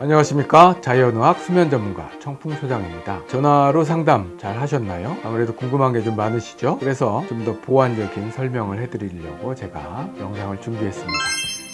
안녕하십니까 자연의학 수면 전문가 청풍 소장입니다 전화로 상담 잘 하셨나요? 아무래도 궁금한 게 좀 많으시죠? 그래서 좀 더 보완적인 설명을 해드리려고 제가 영상을 준비했습니다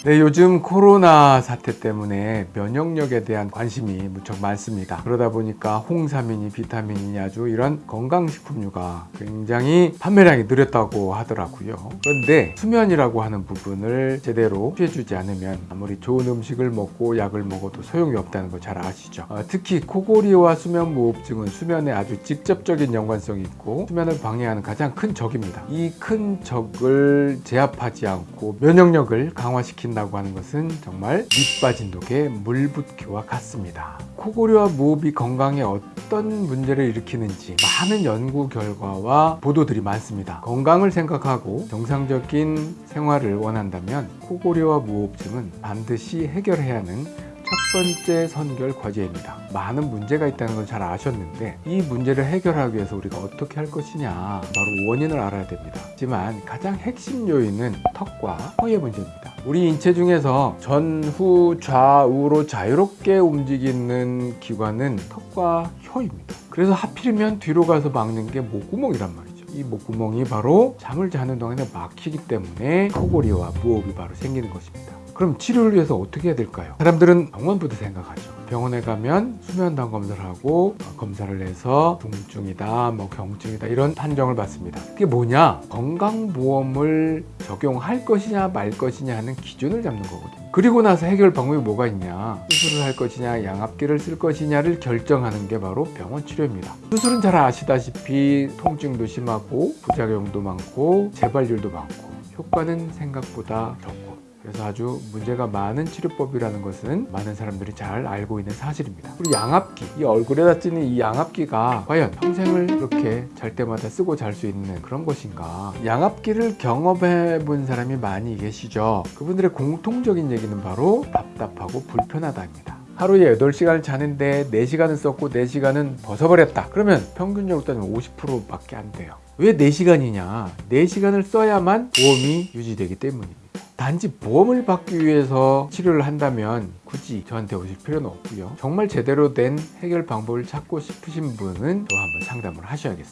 네, 요즘 코로나 사태 때문에 면역력에 대한 관심이 무척 많습니다. 그러다 보니까 홍삼이니 비타민이니 아주 이런 건강식품류가 굉장히 판매량이 늘었다고 하더라고요. 그런데 수면이라고 하는 부분을 제대로 취해주지 않으면 아무리 좋은 음식을 먹고 약을 먹어도 소용이 없다는 거 잘 아시죠? 어, 특히 코골이와 수면무호흡증은 수면에 아주 직접적인 연관성이 있고 수면을 방해하는 가장 큰 적입니다. 이 큰 적을 제압하지 않고 면역력을 강화시킨 다고 하는 것은 정말 밑 빠진 독에 물 붓기와 같습니다. 코골이와 무호흡이 건강에 어떤 문제를 일으키는지 많은 연구 결과와 보도들이 많습니다. 건강을 생각하고 정상적인 생활을 원한다면 코골이와 무호흡증은 반드시 해결해야 하는 첫 번째 선결 과제입니다. 많은 문제가 있다는 걸 잘 아셨는데 이 문제를 해결하기 위해서 우리가 어떻게 할 것이냐 바로 원인을 알아야 됩니다. 하지만 가장 핵심 요인은 턱과 혀의 문제입니다. 우리 인체 중에서 전후 좌우로 자유롭게 움직이는 기관은 턱과 혀입니다. 그래서 하필이면 뒤로 가서 막는 게 목구멍이란 말이죠. 이 목구멍이 바로 잠을 자는 동안에 막히기 때문에 코골이와 무호흡이 바로 생기는 것입니다. 그럼 치료를 위해서 어떻게 해야 될까요? 사람들은 병원부터 생각하죠. 병원에 가면 수면담 검사를 하고 어, 검사를 해서 중증이다, 뭐 경증이다 이런 판정을 받습니다. 그게 뭐냐? 건강보험을 적용할 것이냐 말 것이냐 하는 기준을 잡는 거거든요. 그리고 나서 해결 방법이 뭐가 있냐? 수술을 할 것이냐, 양압기를 쓸 것이냐를 결정하는 게 바로 병원 치료입니다. 수술은 잘 아시다시피 통증도 심하고 부작용도 많고 재발률도 많고 효과는 생각보다 적고 그래서 아주 문제가 많은 치료법이라는 것은 많은 사람들이 잘 알고 있는 사실입니다. 그리고 양압기, 이 얼굴에다 쓰는 이 양압기가 과연 평생을 이렇게 잘 때마다 쓰고 잘 수 있는 그런 것인가? 양압기를 경험해 본 사람이 많이 계시죠? 그분들의 공통적인 얘기는 바로 답답하고 불편하다입니다. 하루에 8시간을 자는데 4시간은 썼고 4시간은 벗어버렸다. 그러면 평균적으로 따지면 50%밖에 안 돼요. 왜 4시간이냐? 4시간을 써야만 보험이 유지되기 때문입니다. 단지 보험을 받기 위해서 치료를 한다면 굳이 저한테 오실 필요는 없고요. 정말 제대로 된 해결 방법을 찾고 싶으신 분은 저 한번 상담을 하셔야겠죠.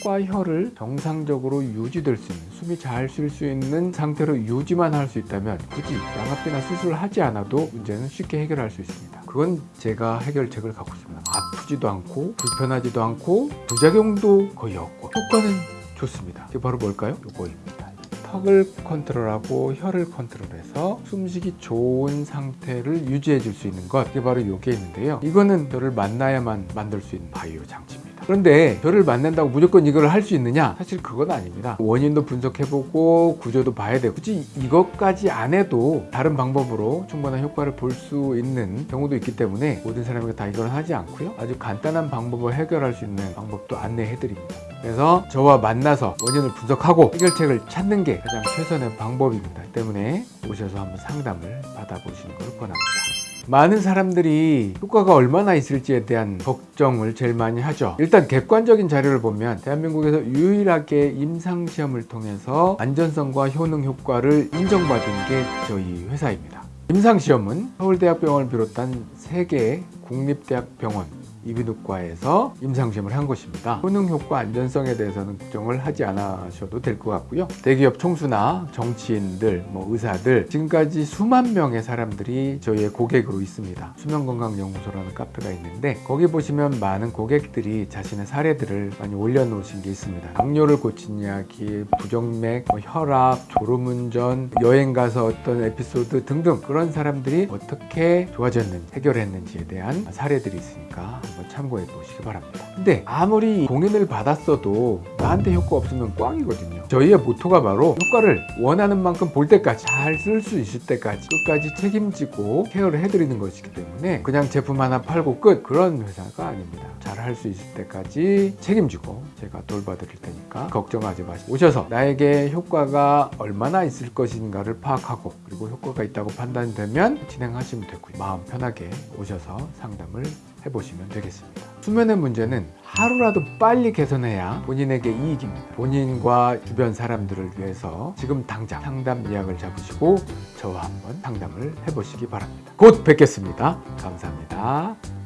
턱과 혀를 정상적으로 유지될 수 있는 숨이 잘 쉴 수 있는 상태로 유지만 할 수 있다면 굳이 양압기나 수술을 하지 않아도 문제는 쉽게 해결할 수 있습니다. 그건 제가 해결책을 갖고 있습니다. 아프지도 않고 불편하지도 않고 부작용도 거의 없고 효과는 좋습니다. 이게 바로 뭘까요? 요거입니다 턱을 컨트롤하고 혀를 컨트롤해서 숨쉬기 좋은 상태를 유지해 줄 수 있는 것. 이게 바로 이게 있는데요. 이거는 저를 만나야만 만들 수 있는 바이오 장치입니다. 그런데 저를 만난다고 무조건 이걸 할 수 있느냐? 사실 그건 아닙니다. 원인도 분석해보고 구조도 봐야 되고 굳이 이것까지 안 해도 다른 방법으로 충분한 효과를 볼 수 있는 경우도 있기 때문에 모든 사람에게 다 이걸 하지 않고요. 아주 간단한 방법을 해결할 수 있는 방법도 안내해 드립니다 그래서 저와 만나서 원인을 분석하고 해결책을 찾는 게 가장 최선의 방법입니다. 때문에 오셔서 한번 상담을 받아보시는 걸 권합니다. 많은 사람들이 효과가 얼마나 있을지에 대한 걱정을 제일 많이 하죠. 일단 객관적인 자료를 보면 대한민국에서 유일하게 임상시험을 통해서 안전성과 효능 효과를 인정받은 게 저희 회사입니다. 임상시험은 서울대학병원을 비롯한 3개 국립대학병원 이비인후과에서 임상시험을 한 것입니다. 효능 효과 안전성에 대해서는 걱정을 하지 않으셔도 될 것 같고요. 대기업 총수나 정치인들, 뭐 의사들 지금까지 수만 명의 사람들이 저희의 고객으로 있습니다. 수면건강연구소라는 카페가 있는데 거기 보시면 많은 고객들이 자신의 사례들을 많이 올려놓으신 게 있습니다. 당뇨를 고친 이야기, 부정맥, 뭐 혈압, 졸음운전, 여행 가서 어떤 에피소드 등등 그런 사람들이 어떻게 좋아졌는지 해결했는지에 대한 사례들이 있으니까 한번 참고해 보시기 바랍니다. 근데 아무리 공연을 받았어도 나한테 효과 없으면 꽝이거든요. 저희의 모토가 바로 효과를 원하는 만큼 볼 때까지 잘 쓸 수 있을 때까지 끝까지 책임지고 케어를 해드리는 것이기 때문에 그냥 제품 하나 팔고 끝 그런 회사가 아닙니다. 잘 할 수 있을 때까지 책임지고 제가 돌봐드릴 테니까 걱정하지 마시고 오셔서 나에게 효과가 얼마나 있을 것인가를 파악하고 그리고 효과가 있다고 판단되면 진행하시면 되고요. 마음 편하게 오셔서 상담을 해보시면 되겠습니다 수면의 문제는 하루라도 빨리 개선해야 본인에게 이익입니다. 본인과 주변 사람들을 위해서 지금 당장 상담 예약을 잡으시고 저와 한번 상담을 해보시기 바랍니다. 곧 뵙겠습니다. 감사합니다.